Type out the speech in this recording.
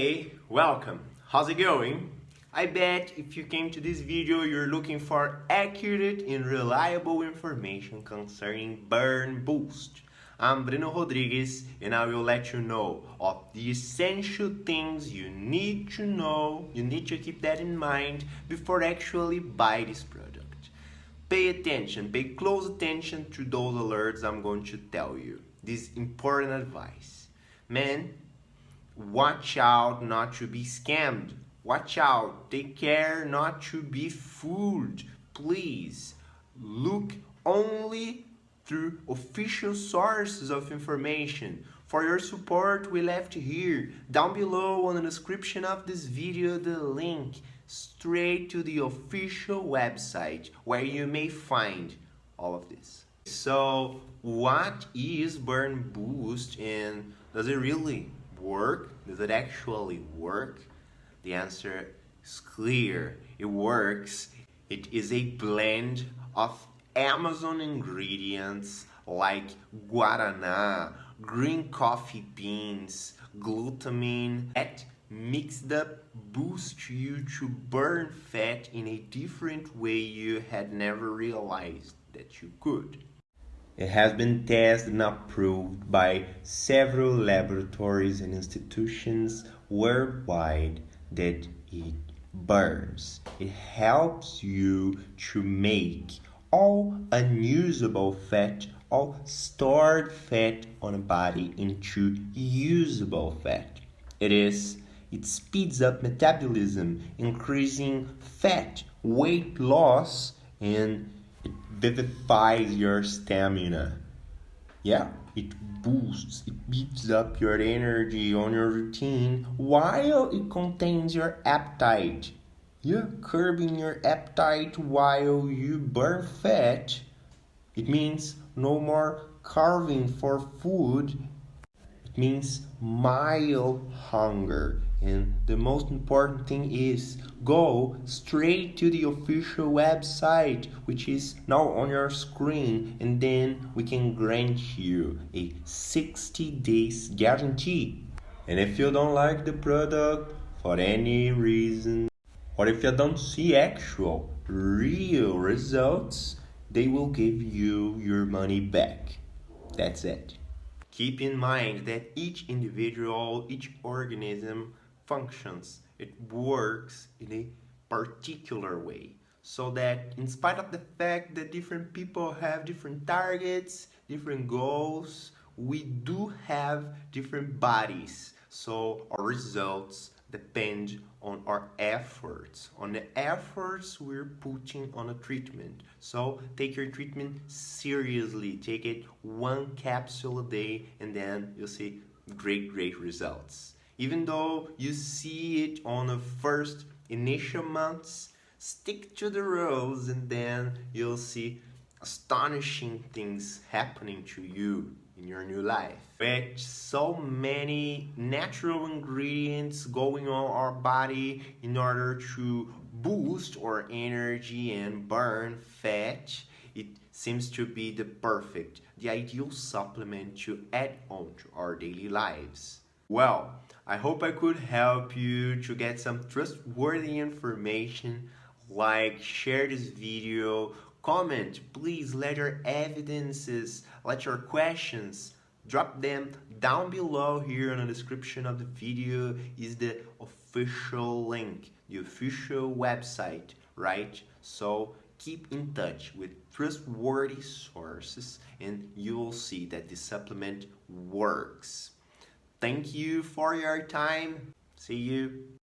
Hey, welcome. How's it going? I bet if you came to this video, you're looking for accurate and reliable information concerning Burn Boost. I'm Bruno Rodrigues and I will let you know of the essential things you need to know, you need to keep that in mind before actually buy this product. Pay attention, pay close attention to those alerts I'm going to tell you. This important advice. Man, watch out not to be scammed Watch out, take care not to be fooled. Please look only through official sources of information. For your support, we left here, down below on the description of this video, the link straight to the official website where you may find all of this. So what is Burn Boost and does it really work? Does it actually work? The answer is clear. It works. It is a blend of Amazon ingredients like guarana, green coffee beans, glutamine that mixed up boost you to burn fat in a different way you had never realized that you could. It has been tested and approved by several laboratories and institutions worldwide that it burns. It helps you to make all unusable fat, all stored fat on a body into usable fat. It is it speeds up metabolism, increasing fat, weight loss, and vivifies your stamina. Yeah, it boosts, it beats up your energy on your routine while it contains your appetite. You're curbing your appetite while you burn fat. It means no more carving for food. It means mild hunger. And the most important thing is go straight to the official website, which is now on your screen, and then we can grant you a 60 days guarantee. And if you don't like the product for any reason, or if you don't see actual, real results, they will give you your money back. That's it. Keep in mind that each individual, each organism functions, it works in a particular way. So that in spite of the fact that different people have different targets, different goals, we do have different bodies. So our results depend on our efforts, on the efforts we're putting on a treatment. So take your treatment seriously. Take it one capsule a day and then you'll see great, great results. Even though you see it on the first initial months, stick to the rules and then you'll see astonishing things happening to you in your new life. With so many natural ingredients going on our body in order to boost our energy and burn fat, it seems to be the perfect, the ideal supplement to add on to our daily lives. Well, I hope I could help you to get some trustworthy information. Like, share this video, comment, please let your evidences, let your questions, drop them down below here in the description of the video is the official link, the official website, right? So keep in touch with trustworthy sources and you will see that the supplement works. Thank you for your time. See you.